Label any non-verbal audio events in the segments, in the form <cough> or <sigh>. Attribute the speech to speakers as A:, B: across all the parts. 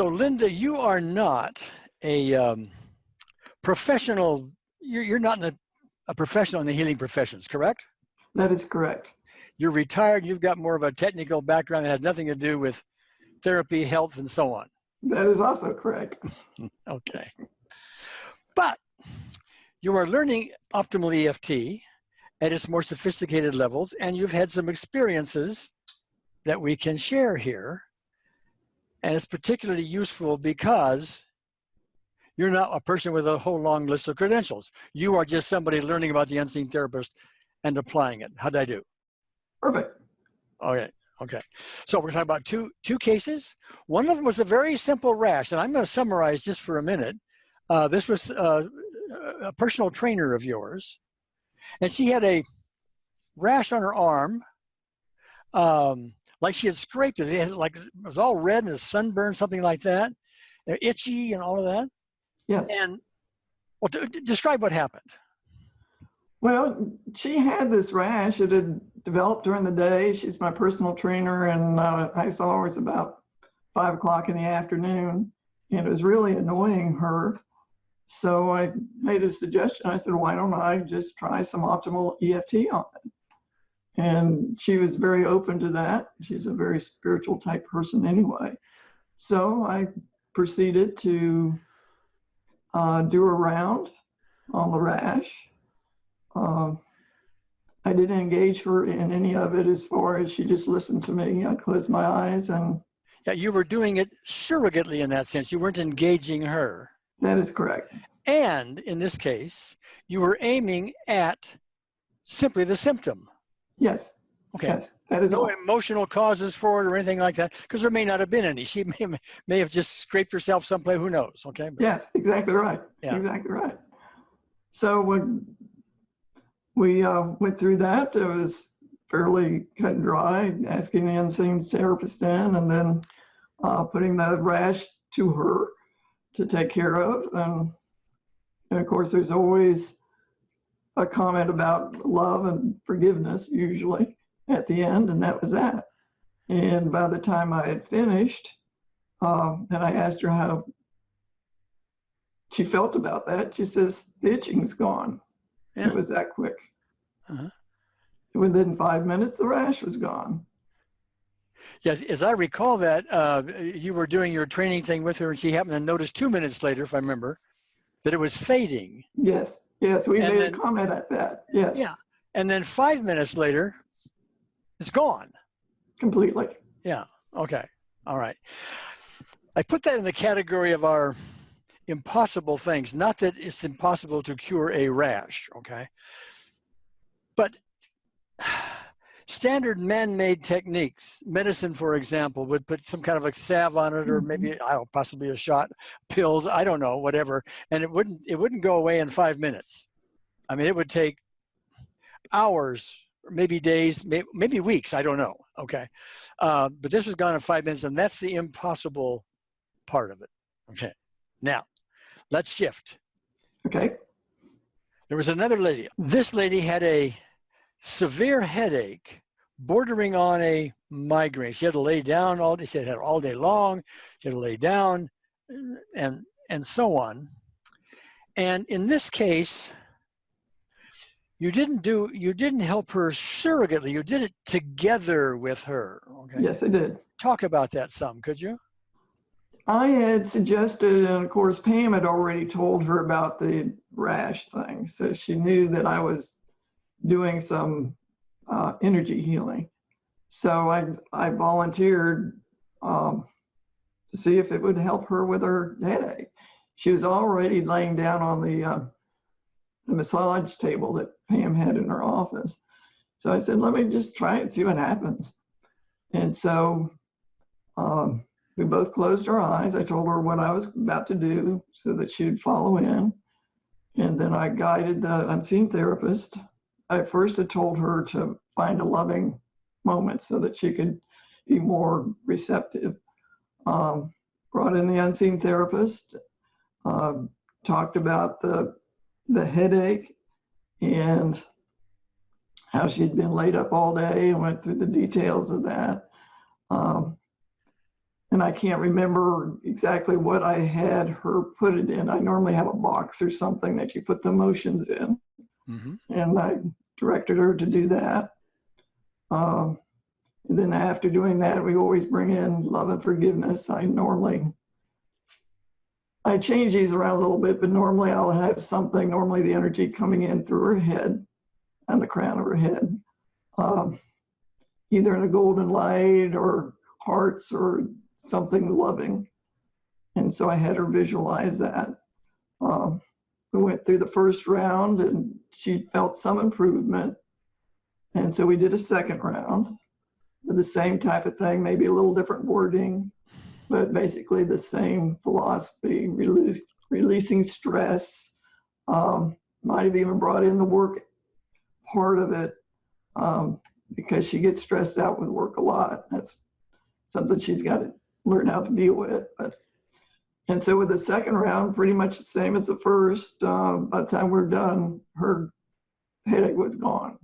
A: So, Linda, you are not a um, professional. You're, you're not in the, a professional in the healing professions, correct?
B: That is correct.
A: You're retired. You've got more of a technical background that has nothing to do with therapy, health, and so on.
B: That is also correct. <laughs> <laughs>
A: okay. But you are learning optimal EFT at its more sophisticated levels, and you've had some experiences that we can share here. And it's particularly useful because you're not a person with a whole long list of credentials. You are just somebody learning about the unseen therapist and applying it. How did I do?
B: Perfect.
A: Okay. Okay. So we're talking about two two cases. One of them was a very simple rash, and I'm going to summarize just for a minute. Uh, this was uh, a personal trainer of yours, and she had a rash on her arm, um, like she had scraped it. It had like it was all red and a sunburn, something like that, itchy and all of that.
B: Yes.
A: And well, describe what happened.
B: Well, she had this rash. It had developed during the day. She's my personal trainer, and uh, I saw her was about five o'clock in the afternoon, and it was really annoying her. So I made a suggestion. I said, why don't I just try some optimal EFT on it? And she was very open to that. She's a very spiritual type person anyway. So I proceeded to uh, do a round on the rash um, I didn't engage her in any of it as far as she just listened to me. I closed my eyes and.
A: Yeah, you were doing it surrogately in that sense. You weren't engaging her.
B: That is correct.
A: And in this case, you were aiming at simply the symptom.
B: Yes.
A: Okay.
B: Yes, that is
A: no
B: all.
A: emotional causes for it or anything like that, because there may not have been any. She may, may have just scraped herself someplace. Who knows? Okay.
B: But, yes, exactly right. Yeah. Exactly right. So when we uh, went through that. It was fairly cut and dry, asking the unseen therapist in and then uh, putting the rash to her to take care of. And, and of course, there's always a comment about love and forgiveness, usually at the end, and that was that. And by the time I had finished, um, and I asked her how she felt about that, she says, the itching's gone. Yeah. It was that quick. Uh-huh. Within five minutes, the rash was gone.
A: Yes, as I recall that, uh, you were doing your training thing with her and she happened to notice two minutes later, if I remember, that it was fading.
B: Yes, yes, we and made then, a comment at that, yes.
A: Yeah, and then five minutes later, it's gone.
B: Completely.
A: Yeah, okay, all right. I put that in the category of our impossible things. Not that it's impossible to cure a rash, okay? But standard man-made techniques, medicine, for example, would put some kind of a salve on it, or maybe mm-hmm. I don't possibly a shot, pills, I don't know, whatever, and it wouldn't it wouldn't go away in five minutes. I mean, it would take hours, maybe days, maybe weeks. I don't know. Okay, uh, but this was gone in five minutes, and that's the impossible part of it. Okay, now Let's shift.
B: Okay.
A: There was another lady. This lady had a severe headache bordering on a migraine. She had to lay down all day. She had it all day long. She had to lay down and, and so on. And in this case, you didn't do, you didn't help her surrogately. You did it together with her. Okay.
B: Yes, I did.
A: Talk about that some, could you?
B: I had suggested, and of course, Pam had already told her about the rash thing. So she knew that I was doing some uh, energy healing. So I, I volunteered um, to see if it would help her with her headache. She was already laying down on the, uh, the massage table that Pam had in her office. So I said, let me just try it and see what happens. And so um, we both closed our eyes. I told her what I was about to do so that she would follow in. And then I guided the unseen therapist. I first had told her to find a loving moment so that she could be more receptive. Um, brought in the unseen therapist, uh, talked about the, the headache and how she'd been laid up all day and went through the details of that. Um, and I can't remember exactly what I had her put it in. I normally have a box or something that you put the motions in,
A: hmm
B: and I directed her to do that. Um, and then after doing that, we always bring in love and forgiveness. I normally, I change these around a little bit, but normally I'll have something, normally the energy coming in through her head and the crown of her head. Um, either in a golden light or hearts or something loving. And so I had her visualize that. Um, we went through the first round and she felt some improvement. And so we did a second round with the same type of thing, maybe a little different wording, but basically the same philosophy, release, releasing stress. Um, might have even brought in the work part of it um, because she gets stressed out with work a lot. That's something she's got to learn how to deal with. But and so with the second round, pretty much the same as the first. Uh, by the time we're done, her headache was gone,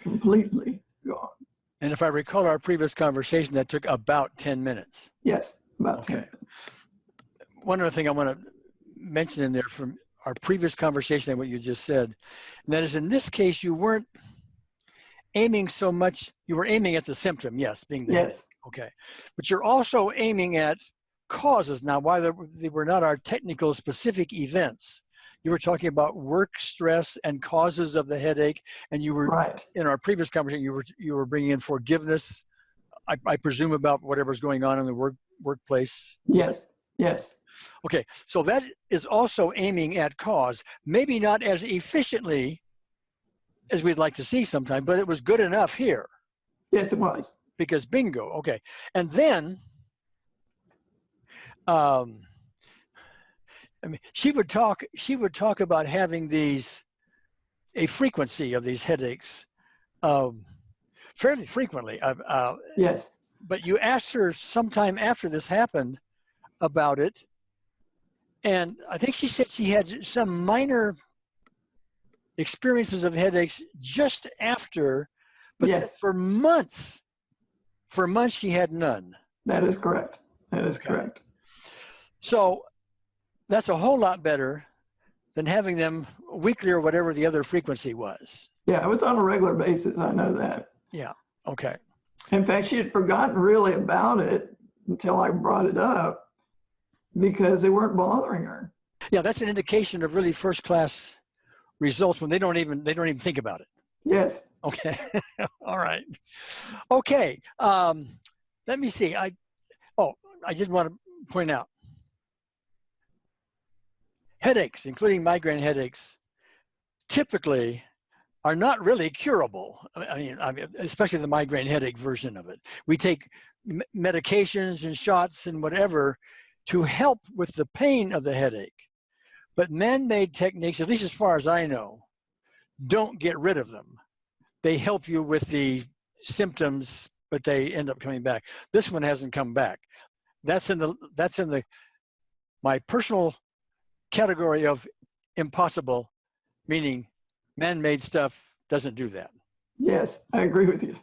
B: completely gone.
A: And if I recall our previous conversation, that took about 10 minutes.
B: Yes, about 10
A: Okay. One other thing I want to mention in there from our previous conversation and what you just said, and that is in this case, you weren't aiming so much, you were aiming at the symptom, yes, being the headache.
B: Yes,
A: Okay. But you're also aiming at causes. Now, why they were- they were not our technical specific events, you were talking about work stress and causes of the headache. And you were,
B: right.
A: in our previous conversation, you were, you were bringing in forgiveness, I, I presume about whatever's going on in the work, workplace.
B: Yes, yes,
A: Okay. So that is also aiming at cause, maybe not as efficiently as we'd like to see sometime, but it was good enough here.
B: yes, it was.
A: because bingo okay and then um i mean she would talk she would talk about having these a frequency of these headaches um fairly frequently uh, uh,
B: Yes,
A: but you asked her sometime after this happened about it and i think she said she had some minor experiences of headaches just after but
B: Yes.
A: for months for months she had none
B: that is correct. That is
A: Okay.
B: correct.
A: So that's a whole lot better than having them weekly or whatever the other frequency was
B: Yeah, it was on a regular basis. I know that. Yeah.
A: Okay
B: In fact, she had forgotten really about it until I brought it up because they weren't bothering her.
A: yeah that's an indication of really first class results when they don't even they don't even think about it
B: Yes,
A: Okay. <laughs> All right. Okay. Um, let me see. I, oh, I did want to point out headaches, including migraine headaches, typically are not really curable. I mean, I mean, especially the migraine headache version of it. We take medications and shots and whatever to help with the pain of the headache. But man-made techniques, at least as far as I know, don't get rid of them they help you with the symptoms, but they end up coming back. This one hasn't come back. That's in the that's in the my personal category of impossible, meaning man-made stuff doesn't do that.
B: yes, I agree with you.